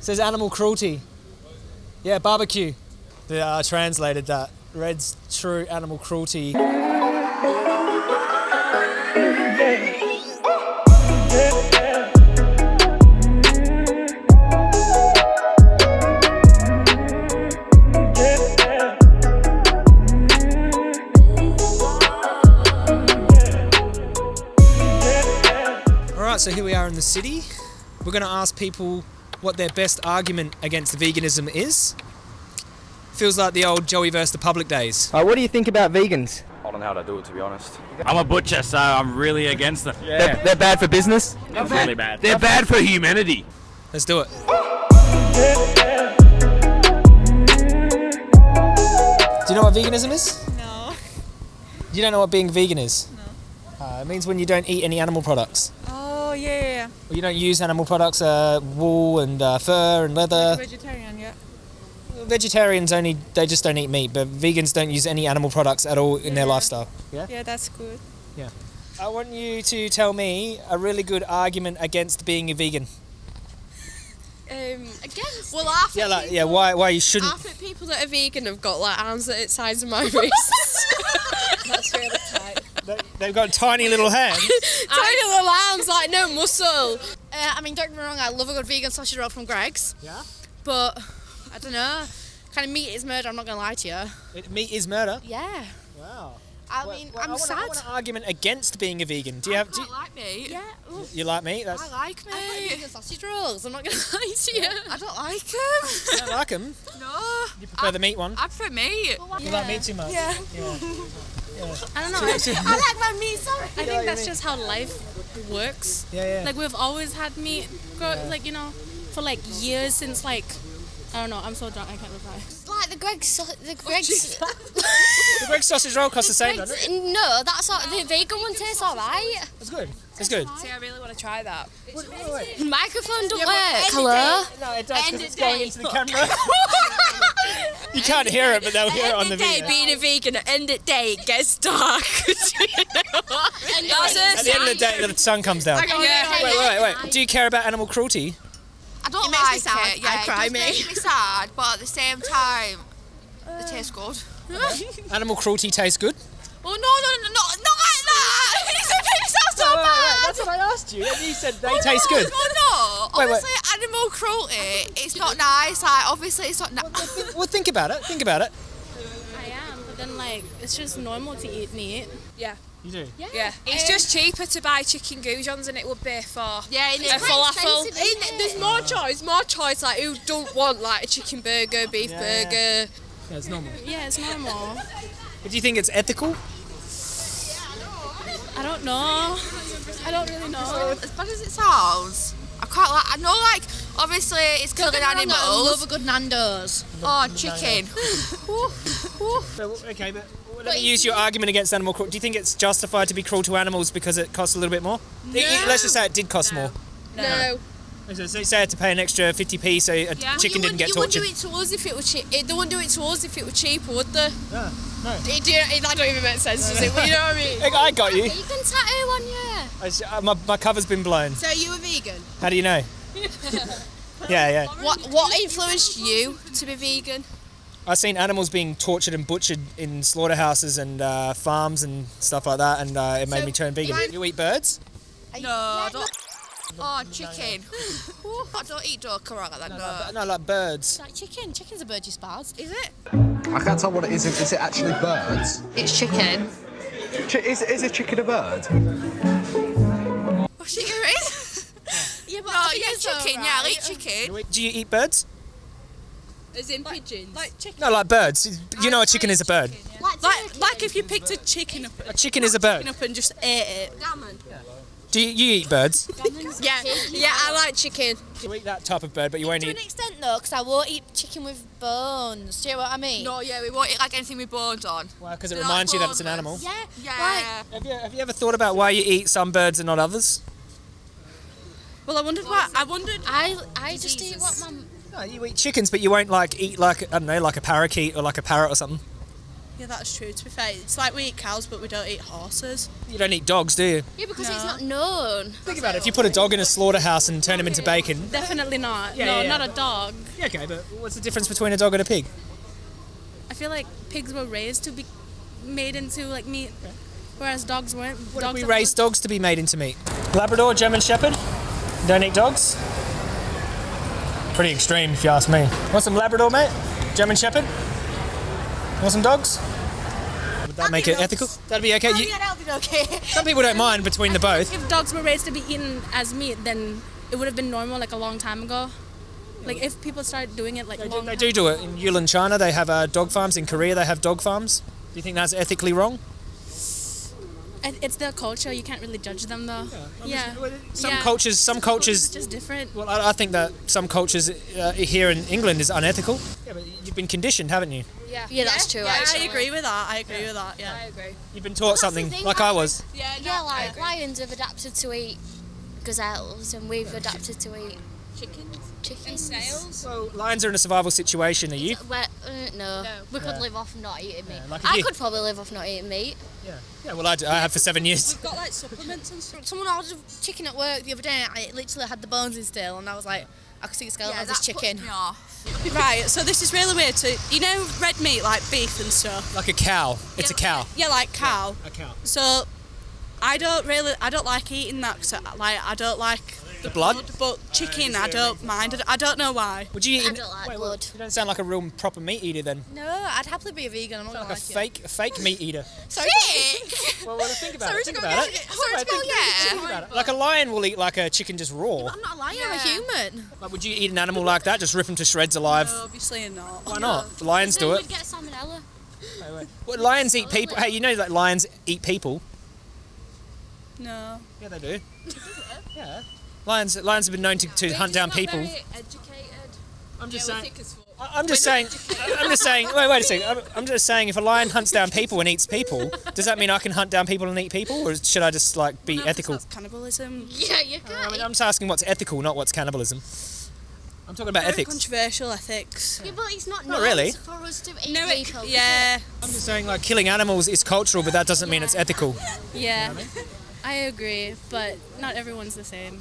says animal cruelty. Yeah, barbecue. They uh, translated that. Red's true animal cruelty. So here we are in the city. We're going to ask people what their best argument against veganism is. Feels like the old Joey versus the public days. Uh, what do you think about vegans? I don't know how to do it to be honest. I'm a butcher, so I'm really against them. They're, they're bad for business. It's really bad. They're bad for humanity. Let's do it. Do you know what veganism is? No. You don't know what being vegan is? No. Uh, it means when you don't eat any animal products. Yeah, yeah, you don't use animal products, uh, wool and uh, fur and yeah. leather. Vegetarian, yeah. Vegetarians only, they just don't eat meat, but vegans don't use any animal products at all in their lifestyle. Yeah, Yeah, that's good. Yeah. I want you to tell me a really good argument against being a vegan. Um, against. Well, I think Yeah, like, yeah, why, why you shouldn't. I think people that are vegan have got like arms that the size of my wrists. That's really tight. They- They've got tiny little hands. Tiny little arms, like no muscle. Uh, I mean, don't get me wrong, I love a good vegan sausage roll from Greggs. Yeah? But I don't know. Kind of meat is murder. I'm not gonna lie to you. It- meat is murder. Yeah. Wow. I Well, mean, well, I'm I want, sad. I want an argument against being a vegan. Do you have? Do you, like meat. Yeah. ooh, you like meat? That's, I like meat. I like vegan sausage rolls. I'm not gonna lie to you. I don't like them. you don't like them. no. You prefer the meat one. I prefer meat. You like meat too much. Yeah. I don't know. I, I like my meat. Sorry. I think that's just how life works. Yeah, yeah. Like we've always had meat, grow, like you know, for like years since like I don't know. I'm so drunk. I can't reply. Like the Greggs, sau- the oh, Greggs. the Greggs sausage roll costs the same, doesn't it? No, that's not the vegan one tastes alright. It's good. It's good. See, I really want to try that. Wait, wait, wait. Microphone don't but work. end Hello. No, it does End because it's of going into the camera. you can't hear it, but they'll hear it on the End of day, video. being a vegan, at end of day, it gets dark. That's At the end of the day, the sun comes down. Wait, Yeah. wait, wait, wait. Do you care about animal cruelty? I don't It makes like me sad. it. Yeah, I it cry does me. make me sad, but at the same time, it uh. tastes good. Animal cruelty tastes good. Oh no, no, no, no, not like that! It's a bit sounds so bad. That's what I asked you. And you said they oh, taste good. No, no. Wait, wait. Obviously, animal cruelty. It's not nice. Like, obviously, it's not. nice. Well, think about it. Think about it. I am, but then like it's just normal to eat meat. Yeah. You do. Yeah, yeah. it's um, just cheaper to buy chicken goujons than it would be for yeah, and a it's quite falafel. expensive, it? There's more choice, more choice. Like who don't want like a chicken burger, beef Yeah, yeah. burger? Yeah, it's normal. Yeah, it's normal. But do you think it's ethical? I don't know. I don't really know. As bad as it sounds, I quite like. I know, like, obviously, it's killing get me wrong, I love a good Nando's. Oh, chicken. But, okay, but let me use your argument against animal cruelty. Do you think it's justified to be cruel to animals because it costs a little bit more? I- I- Let's just say it did cost more. No. So so say I had to pay an extra 50p so a Yeah. chicken you didn't wouldn't, get you wouldn't tortured. do it to us if it was cheap. Eh, they wouldn't do it to us if it were cheaper, would they? No, no. It, do, it, that don't even make sense, does it? But you know what I mean? I got you. You can tattoo on you. I s- uh, my, my cover's been blown. So, you a vegan? How do you know? yeah, yeah. What What influenced you to be vegan? I've seen animals being tortured and butchered in slaughterhouses and uh, farms and stuff like that, and uh, it made So, me turn vegan. if You eat birds? No, I don't. Oh, chicken. I don't eat duck or like that. No. No, like birds. Like chicken. Chicken's a bird you spars. Is it? I can't tell what it is. Is it actually birds? It's chicken. Ch- is, is a chicken a bird? Oh, chicken is? Yeah, but No, yeah, chicken. Yeah, I eat chicken. Do you eat birds? As in pigeons. Like chicken. No, like birds. You know a chicken is a bird. Like, like if you picked a chicken up, A chicken is a bird. up and just ate it. Do you, you eat birds? Yeah, yeah, I like chicken. You eat that type of bird, but you won't eat. To an extent though, because I won't eat chicken with bones. Do you know what I mean? No, yeah, we won't eat like anything with bones on. Well, because it They're reminds you that it's an animal. Yeah. Yeah. Have you, have you ever thought about why you eat some birds and not others? Well, I wondered why. I wondered. I I just eat what my No, you eat chickens, but you won't like eat like I don't know, like a parakeet or like a parrot or something. Yeah, that's true. To be fair, it's like we eat cows, but we don't eat horses. You don't eat dogs, do you? Yeah, because it's not known. Think about it. If you put a dog in a slaughterhouse and turn him into bacon. Definitely not. Yeah, no, yeah. not a dog. Yeah, okay, but what's the difference between a dog and a pig? I feel like pigs were raised to be made into like meat, whereas dogs weren't. What dogs if we raised dogs to be made into meat? Labrador, German Shepherd. Don't eat dogs. Pretty extreme, if you ask me. Want some Labrador, mate? German Shepherd. Want some dogs? Would that make it ethical? That'd be okay. You, that'll be okay. some people don't mind between the both. If dogs were raised to be eaten as meat, then it would have been normal like a long time ago. Like if people started doing it like They do, they time- do do it in Yulin, China. They have uh, dog farms. In Korea, they have dog farms. Do you think that's ethically wrong? It- It's their culture. You can't really judge them though. Yeah. Some Yeah. cultures, some It's cultures. just different. Well, I, I think that some cultures uh, here in England is unethical. Yeah, but you've been conditioned, haven't you? Yeah, yeah, that's true. Yeah, I agree with that. I agree with that. Yeah. I agree. You've been taught something, thing, like like- I was. Yeah, Yeah, like lions have adapted to eat gazelles, and we've adapted to eat Chickens. Chickens. Snails. Well, lions are in a survival situation. Are you? Where, uh, no. No. we could live off not eating meat. like if I you- could probably live off not eating meat. Yeah. Yeah. Well, I, do. I have for seven years. We've got like supplements and stuff. Someone ordered chicken at work the other day. and It literally had the bones in still, and I was like, I could see the skeleton Yeah, of this chicken. puts me off. Right. So this is really weird. So you know red meat like beef and stuff. Like a cow. It's a cow. Yeah, like cow. A cow. So I don't really, I don't like eating that. Cause I, like I don't like The blood. but chicken I don't mind. I don't- I don't know why. Would you eat? I don't like Wait, blood. You don't sound like a real proper meat eater then. No, I'd happily be a vegan. I'm not Like gonna a lie fake, a fake meat eater. Sorry. Well, well think about Sorry it. Think about it. Sorry Alright, to go think- think about it. Like a lion will eat like a chicken just raw. I'm not a lion. I'm a human. Like, would you eat an animal like that? Just rip them to shreds alive? No, obviously not. Why not? Lions do it. we'd get salmonella. Well, lions eat people. Hey, you know that lions eat people? No. Yeah, they do. yeah. Lions, lions have been known to, to hunt down people. educated. I'm just saying. I- I'm just saying. I'm just saying. Wait, wait a second. I'm, I'm just saying. If a lion hunts down people and eats people, does that mean I can hunt down people and eat people, or should I just like be No, 'cause ethical? That's cannibalism. Yeah, you can. Uh, I mean, I'm just asking what's ethical, not what's cannibalism. I'm talking about Very ethics. controversial ethics. Yeah, but it's not, Not nice really. for us to eat No, it, people. yeah. I'm just saying like killing animals is cultural, but that doesn't mean it's ethical. Yeah. I agree, but not everyone's the same.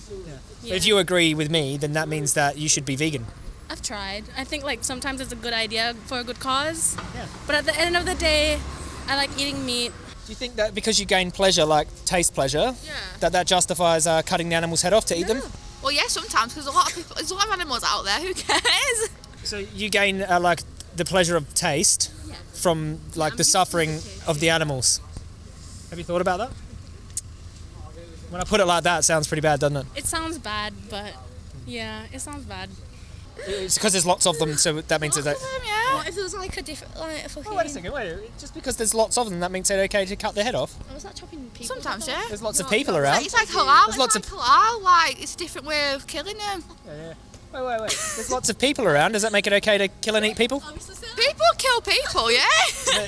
But if you agree with me, then that means that you should be vegan. I've tried. I think like sometimes it's a good idea for a good cause. Yeah. But at the end of the day, I like eating meat. Do you think that because you gain pleasure, like taste pleasure, Yeah. that that justifies uh, cutting the animal's head off to eat them? Well, yeah, sometimes because a lot of people, there's a lot of animals out there. Who cares? So you gain uh, like the pleasure of taste from like the suffering of the animals. Have you thought about that? When I put it like that, it sounds pretty bad, doesn't it? It sounds bad, but yeah, it sounds bad. It's because there's lots of them, so that means that. yeah. What if it was like a different, like a fucking... Oh, wait a second, wait. Just because there's lots of them, that makes it okay to cut their head off. Oh, was that chopping people? Sometimes, yeah. There's lots of people around. It's like halal. There's It's lots like of- halal. Like it's a different way of killing them. Yeah, yeah. Wait, wait, wait. There's lots of people around. Does that make it okay to kill and eat people? People kill people, yeah.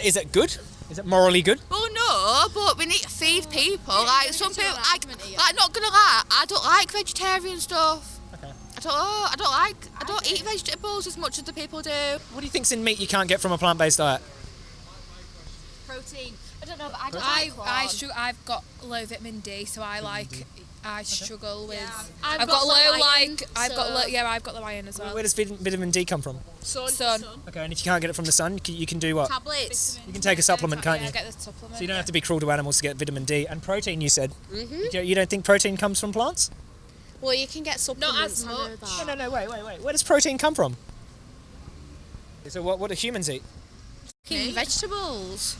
Is it good? Is it morally good? well, no, but we need to feed people. Like some people, like, like not gonna lie, I don't like vegetarian stuff. Okay. I don't. Oh, I don't like. I don't eat vegetables as much as the people do. What do you think's in meat you can't get from a plant-based diet? Protein. I don't know, but I don't I like I corn. struggle. I've got low vitamin D, so I like. I struggle with. I've I've, got got, low the iron, like. I've got low. so- Yeah, I've got the iron as well. Where does vitamin D come from? Sun. sun. Okay, and if you can't get it from the sun, you can, do what? Tablets. You can take a supplement, can't yeah, you? get the supplement. So you don't have to be cruel to animals to get vitamin D and protein. You said. Mm-hmm. You don't think protein comes from plants? Well, you can get supplements. Not as much. No, no, no. Wait, wait, wait. Where does protein come from? So what? What do humans eat? Fucking vegetables.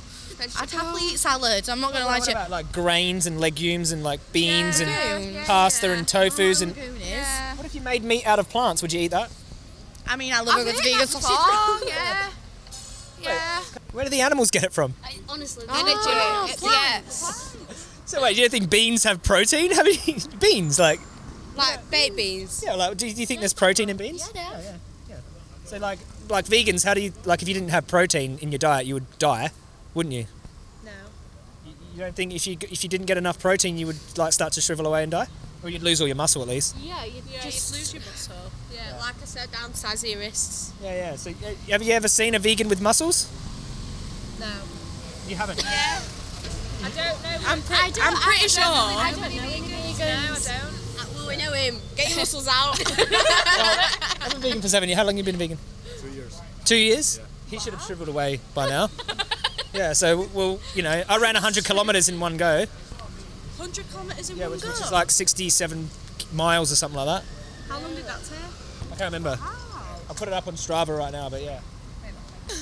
I'd happily eat salads. I'm not gonna lie to you. about like grains and legumes and like beans and legumes. pasta and tofu's and? Oh, Goonies. What if you made meat out of plants? Would you eat that? I mean, I love a I've good vegan that sausage. before, yeah. Yeah. Where do the animals get it from? I, honestly, Oh, Energy. yes. So wait, do you think beans have protein? Have you beans like? Like baked beans. Yeah, like do you, do you think there's protein in beans? Yeah, there. So like like vegans, how do you like if you didn't have protein in your diet, you would die, wouldn't you? No. You, you don't think if you if you didn't get enough protein, you would like start to shrivel away and die, or you'd lose all your muscle at least? Yeah, you'd just lose your muscle. Yeah, like I said, downsize your wrists. Yeah, yeah. So uh, have you ever seen a vegan with muscles? No. You haven't. Yeah. I'm, pre- I'm pretty sure. I don't know any vegans. No, I don't. Well, we know him. Get your muscles out. I've been vegan for seven years. How long have you been vegan? Two years. Two years? He should have shriveled away by now. yeah, so, well, you know, I ran 100 kilometres in one go. 100 kilometres in Yeah, one which, go. which is like 67 miles or something like that. How long did that take? I can't remember. I'll put it up on Strava right now, but yeah.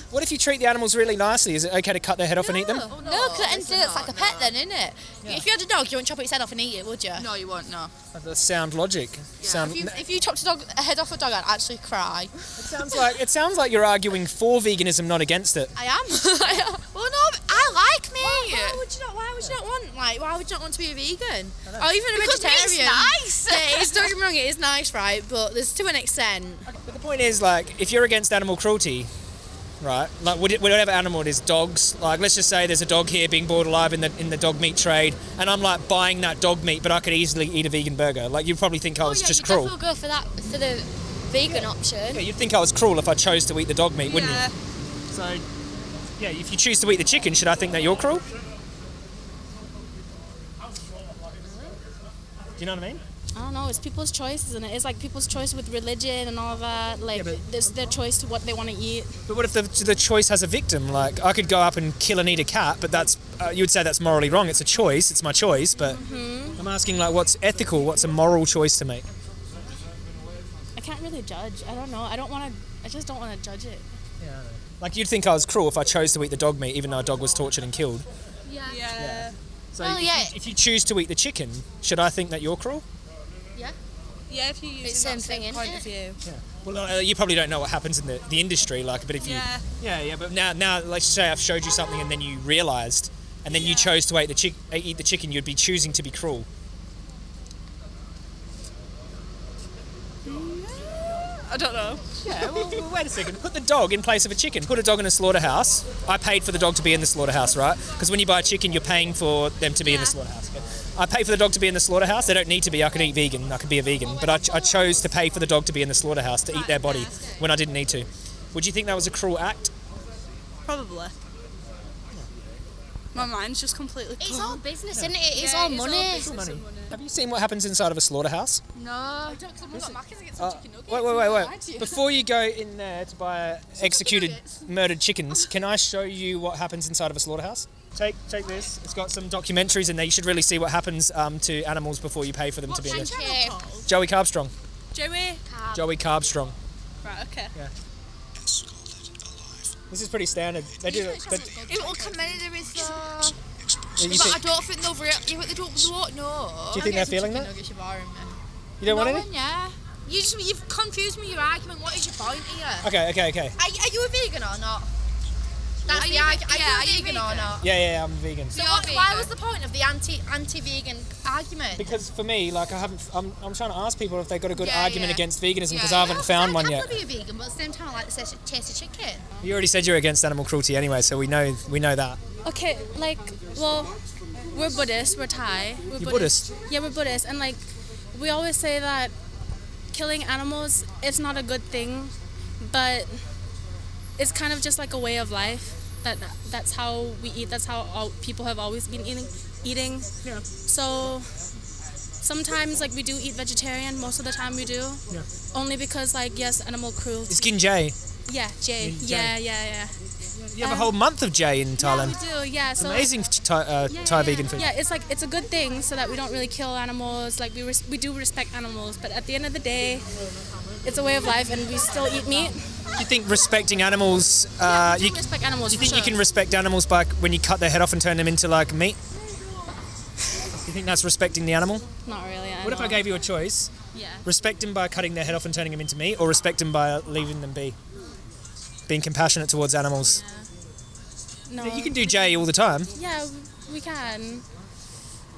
What if you treat the animals really nicely? Is it okay to cut their head off and eat them? No, oh, no, because it's, uh, it's like a pet then, isn't it? If you had a dog, you wouldn't chop its head off and eat it, would you? No, you wouldn't. No. That's sound logic. Sound, If you, if you chopped a, dog, a head off a dog, I'd actually cry. it sounds like it sounds like you're arguing for veganism, not against it. I am. Well, no, I like meat. Why would you not? Why would you not want like? Why would you not want to be a vegan or even a Because meat's vegetarian? nice. Yeah, it's, don't get me wrong, it is nice, right? But there's to an extent. But the point is, like, if you're against animal cruelty, right? Like, whatever animal it is, dogs. Like, let's just say there's a dog here being boiled alive in the in the dog meat trade, and I'm like buying that dog meat, but I could easily eat a vegan burger. Like, you'd probably think I oh, was oh, yeah, just cruel. definitely go for that for the vegan option. Yeah, you'd think I was cruel if I chose to eat the dog meat, wouldn't Yeah. you? So, yeah, if you choose to eat the chicken, should I think that you're cruel? Do you know what I mean? I don't know. It's people's choice, isn't it? It's like people's choice with religion and all of that. Like, but- it's their choice to what they want to eat. But what if the, the choice has a victim? Like, I could go up and kill and eat a cat, but that's uh, you would say that's morally wrong. It's a choice. It's my choice. But I'm asking, like, what's ethical? What's a moral choice to make? I can't really judge. I don't know. I don't want to. I just don't want to judge it. Yeah. Like, you'd think I was cruel if I chose to eat the dog meat, even though a dog was tortured and killed. Yeah. So Well, if, yeah. you, if you choose to eat the chicken, should I think that you're cruel? Yeah, if you use It's that same same thing, point isn't of view. Yeah. Well, uh, you probably don't know what happens in the, the industry, like, but if you Yeah. yeah, yeah, but now now let's say I've showed you something and then you realised, and then you chose to eat the chick eat the chicken, you'd be choosing to be cruel. I don't know. Yeah, well, well, wait a second. Put the dog in place of a chicken. Put a dog in a slaughterhouse. I paid for the dog to be in the slaughterhouse, right? Because when you buy a chicken, you're paying for them to be in the slaughterhouse. okay? I pay for the dog to be in the slaughterhouse. They don't need to be. I could eat vegan. I could be a vegan. But I, ch- I chose to pay for the dog to be in the slaughterhouse to eat their body when I didn't need to. Would you think that was a cruel act? Probably. My mind's just completely It's all business, isn't it? It's Yeah, all it's all money. business. Money. Have you seen what happens inside of a slaughterhouse? No. Uh, wait, wait, wait, wait. Before you go in there to buy executed, murdered chickens, can I show you what happens inside of a slaughterhouse? Take, take this. It's got some documentaries in there. You should really see what happens um, to animals before you pay for them to be in there. Okay. Joey Carbstrong. Joey? Joey Carbstrong. Right, okay. This is pretty standard. They do it. But Yeah, what comedy there is you, But I don't think they'll real. Yeah, but they don't. They won't know. do you think they're feeling that? You're boring me. You don't want No any? one, yeah. You just you've confused me with your argument. What is your point here? Okay, okay, okay. Are, are you a vegan or not? That's Are the you- argument. Yeah, are you vegan, or not? Yeah, yeah, I'm vegan. So You're what, why was the point of the anti anti vegan argument? Because for me, like, I haven't. I'm, I'm trying to ask people if they've got a good Yeah, argument yeah. against veganism because Yeah. I haven't found I, one I yet. could be a vegan, but at the same time, I like the taste of, chicken. You already said you're against animal cruelty anyway, so we know we know that. Okay, like, well, we're Buddhist, we're Thai. We're You're Buddhist? Yeah, we're Buddhist, and like, we always say that killing animals it's not a good thing, but it's kind of just like a way of life. That that's how we eat. That's how all people have always been eating. Eating. Yeah. So sometimes like we do eat vegetarian. Most of the time we do. Yeah. Only because like yes, animal cruelty. It's Ginjay. yeah, Jay. Jay. Yeah, yeah, yeah. You have a whole month of Jay in Yeah, Thailand. we do. Yeah. So Amazing Thai, uh, yeah, Thai yeah, vegan food. Yeah, it's like it's a good thing so that we don't really kill animals. Like we res- we do respect animals, but at the end of the day, it's a way of life, and we still eat meat. Do you think respecting animals? Uh, do you, respect animals. you think you can respect animals by when you cut their head off and turn them into like meat? You think that's respecting the animal? Not really. I What if I gave you a choice? Yeah. Respect them by cutting their head off and turning them into meat, or respect them by leaving them be? Being compassionate towards animals. No. You can do Jay all the time. Yeah, we can.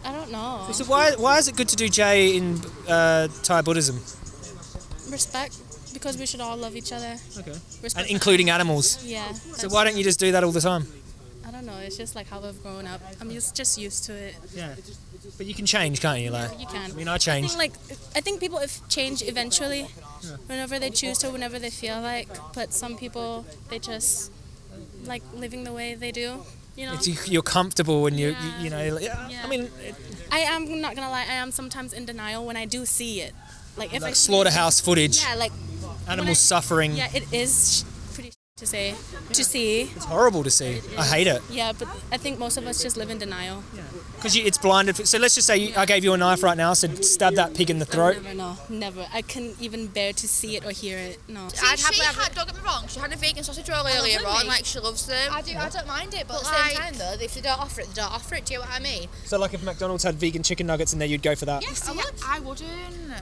I don't know. So why why is it good to do Jay in uh, Thai Buddhism? Respect, because we should all love each other. Okay. Respect. And including animals. yeah. So why don't you just do that all the time? I don't know. It's just like how I've grown up. I'm just just used to it. Yeah. But you can change, can't you? Like, You can. I mean, I I think like I think people if change eventually, whenever they choose to, whenever they feel like. But some people they just like living the way they do. You know. It's, you're comfortable and you, you, you know. yeah, Yeah. I mean, it- I am not gonna lie. I am sometimes in denial when I do see it. Like if I like see- slaughterhouse footage, Yeah, like animals suffering. yeah, it is pretty to say to see. It's horrible to see. I hate it Yeah, but I think most of us just live in denial. because it's blinded. So let's just say you, I gave you a knife right now, said stab that pig in the throat. Never, no, never. I couldn't even bear to see it or hear it. No. See, I'd she happily had, don't get me wrong, she had a vegan sausage roll earlier them, on, like she loves them. I do. I don't mind it, but, But at the same like- time, though, if they don't offer it, they don't offer it. Do you know what I mean? So like if McDonald's had vegan chicken nuggets in there, you'd go for that. Yes, I would. I wouldn't.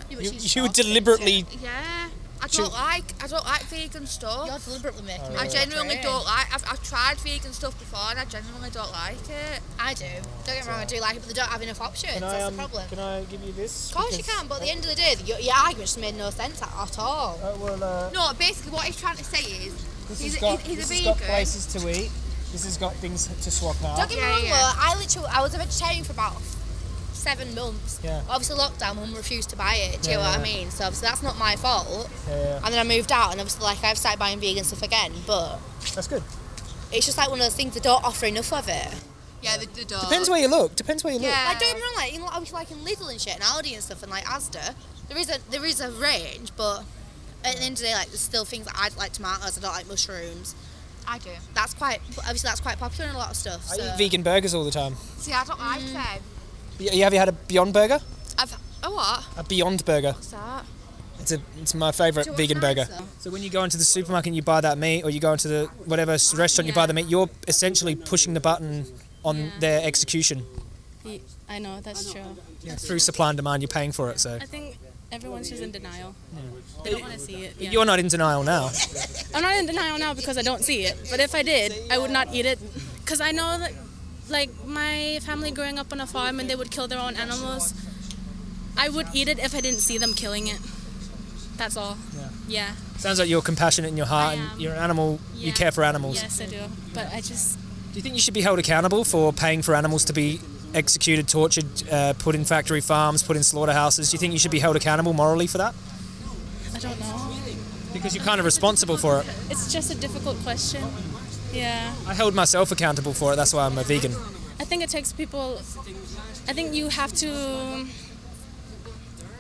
You, you would deliberately. Yeah. I don't like I don't like vegan stuff. You're deliberately making me I genuinely to don't like. I've, I've tried vegan stuff before and I genuinely don't like it. I do. Don't get me wrong, I do like it, but they don't have enough options. Can I, That's um, the problem. can I give you this? Of course you can, but at the end of the day, your, your argument just made no sense at, at all. Uh, well, uh, No, basically what he's trying to say is this he's, has got, he's, he's this a has got places to eat. This has got things to swap out. Don't get me Yeah, wrong, yeah. though, I literally, I was a vegetarian for about seven months. Yeah. Obviously, lockdown, mum refused to buy it. Do you Yeah, know what I mean? So obviously, that's not my fault. Yeah, yeah. And then I moved out, and obviously, like I've started buying vegan stuff again. But That's good. it's just like one of those things they don't offer enough of it. Yeah, the, the dog. Depends where you look. Depends where you look. Yeah. Like don't get me wrong, like you know, obviously like in Lidl and shit and Aldi and stuff and like Asda, there is a there is a range, but at the end of the day, like there's still things that I like tomatoes. I don't like mushrooms. I do. That's quite obviously that's quite popular in a lot of stuff. I So. eat vegan burgers all the time. See, I don't like mm. them. You, you have you had a Beyond Burger? I've oh what? A Beyond Burger. What's that? It's a it's my favourite vegan nice, burger. though? So when you go into the supermarket and you buy that meat, or you go into the whatever s- restaurant you buy the meat, you're essentially pushing the button on Yeah. their execution I know that's true. through supply and demand. You're paying for it. So I think everyone's just in denial. They don't want to see it. yeah. you're not in denial now. I'm not in denial now because I don't see it. But if I did, I would not eat it because I know that, like my family growing up on a farm and they would kill their own animals. I would eat it if I didn't see them killing it. That's all. Yeah. Yeah. Sounds like you're compassionate in your heart and you're an animal. You care for animals. Yes, I do. But I just Do you think you should be held accountable for paying for animals to be executed, tortured, uh, put in factory farms, put in slaughterhouses? Do you think you should be held accountable morally for that? I don't know. Because you're kind of responsible for it. It's just a difficult question. Yeah. I hold myself accountable for it. That's why I'm a vegan. I think it takes people. I think you have to.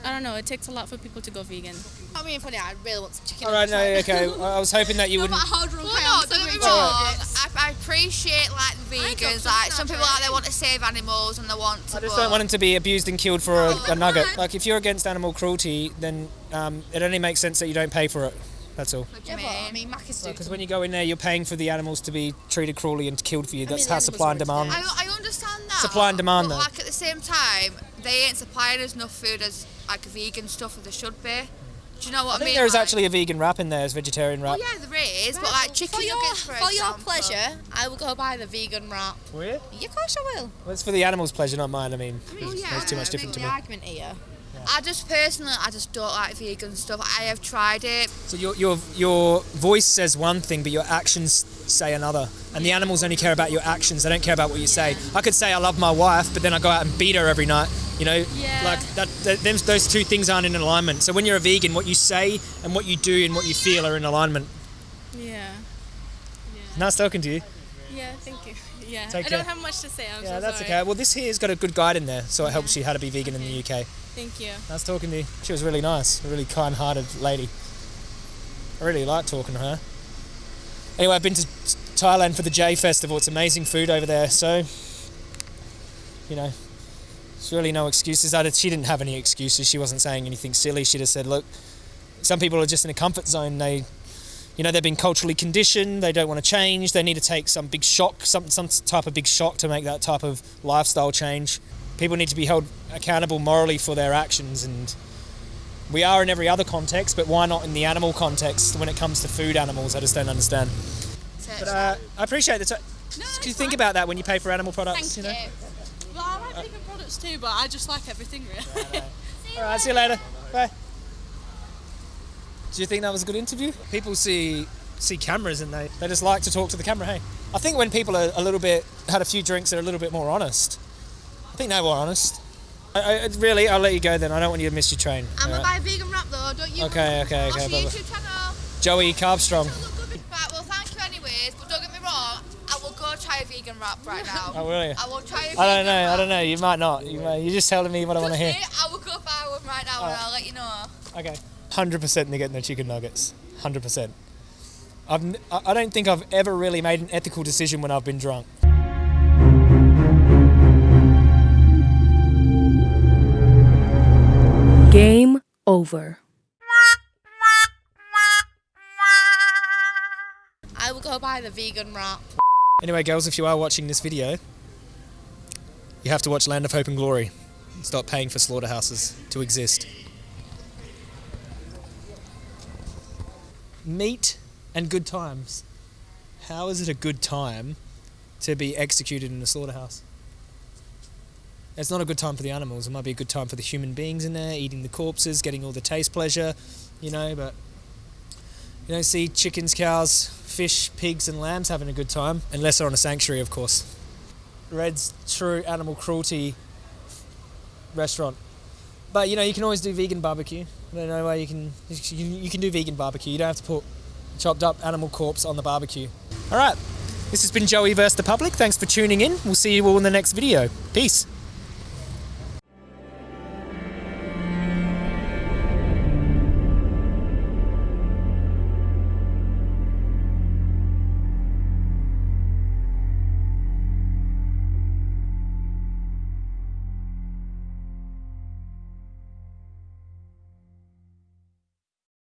I don't know. It takes a lot for people to go vegan. I mean, funny, I really want some chicken. All right, no, okay. I was hoping that you wouldn't. Well, no, don't get me wrong. I, I appreciate like the vegans. Like some people like they want to save animals and they want to. I just but- don't want them to be abused and killed for a, a nugget. Like, if you're against animal cruelty, then um, it only makes sense that you don't pay for it. That's all. What Yeah, but I mean? mean, Macca's do. Because when you go in there, you're paying for the animals to be treated cruelly and killed for you. That's the how supply and demand. I, I understand that. Supply and demand, But though. like at the same time, they ain't supplying us enough food as like vegan stuff as they should be. Do you know what I, I think mean? there is Like- actually a vegan wrap in there, as vegetarian wrap. Well, yeah, there is, but like chicken for your, nuggets, for, for your pleasure, I will go buy the vegan wrap. Will you? Yeah, of course I will. Well, it's for the animals' pleasure, not mine. I mean, Well, yeah, there's too much I different to The me. argument here. I just personally, I just don't like vegan stuff. I have tried it. So your, your your voice says one thing, but your actions say another. And the animals only care about your actions. They don't care about what you say. I could say I love my wife, but then I go out and beat her every night. You know, Yeah. like that. that them, those two things aren't in alignment. So when you're a vegan, what you say and what you do and what you feel are in alignment. Yeah. Nice talking to you. Yeah. Thank you. Yeah. Take I care. don't have much to say. I'm Yeah, so that's sorry. okay. Well, this here's got a good guide in there, so it helps you how to be vegan in the UK. Thank you. Nice talking to you. She was really nice, a really kind-hearted lady. I really like talking to her. Anyway, I've been to Thailand for the Jay Festival. It's amazing food over there, so you know, there's really no excuses. I did, she didn't have any excuses. She wasn't saying anything silly. She just said, "Look, some people are just in a comfort zone. They, you know, they've been culturally conditioned. They don't want to change. They need to take some big shock, some some type of big shock to make that type of lifestyle change. People need to be held accountable morally for their actions, and we are in every other context. But why not in the animal context when it comes to food animals? I just don't understand. But uh, I appreciate the. Do you think about that when you pay for animal products? you know. Well, I like vegan products too, but I just like everything really. All right, see you later. Bye. Do you think that was a good interview? People see see cameras and they, they just like to talk to the camera. Hey, I think when people are a little bit had a few drinks, they're a little bit more honest. I think they were honest. I, I, really, I'll let you go then. I don't want you to miss your train. I'm all gonna right? buy a vegan wrap though, don't you? Okay, okay, okay, What's your bye-bye. YouTube channel? Joey Carbstrong. Right, well, thank you anyways, but don't get me wrong, I will go try a vegan wrap. wrap right now. Oh, will you? I will try a I don't vegan know. I don't know. You might not. You might, you're just telling me what I want to hear. Trust me, I will go buy one right now and oh. I'll let you know. Okay. Hundred percent, they're getting the chicken nuggets. Hundred percent. I've, n- I I don't think I've ever really made an ethical decision when I've been drunk. Over. I will go buy the vegan wrap. Anyway, girls, if you are watching this video, you have to watch Land of Hope and Glory. Stop paying for slaughterhouses to exist. Meat and good times. How is it a good time to be executed in a slaughterhouse? It's not a good time for the animals. It might be a good time for the human beings in there, eating the corpses, getting all the taste pleasure, you know, but you don't see chickens, cows, fish, pigs, and lambs having a good time, unless they're on a sanctuary, of course. Red's true animal cruelty restaurant. But you know, you can always do vegan barbecue. I don't know why you can. You, you can do vegan barbecue. You don't have to put chopped up animal corpse on the barbecue. All right, this has been Joey versus the public. Thanks for tuning in. We'll see you all in the next video. Peace.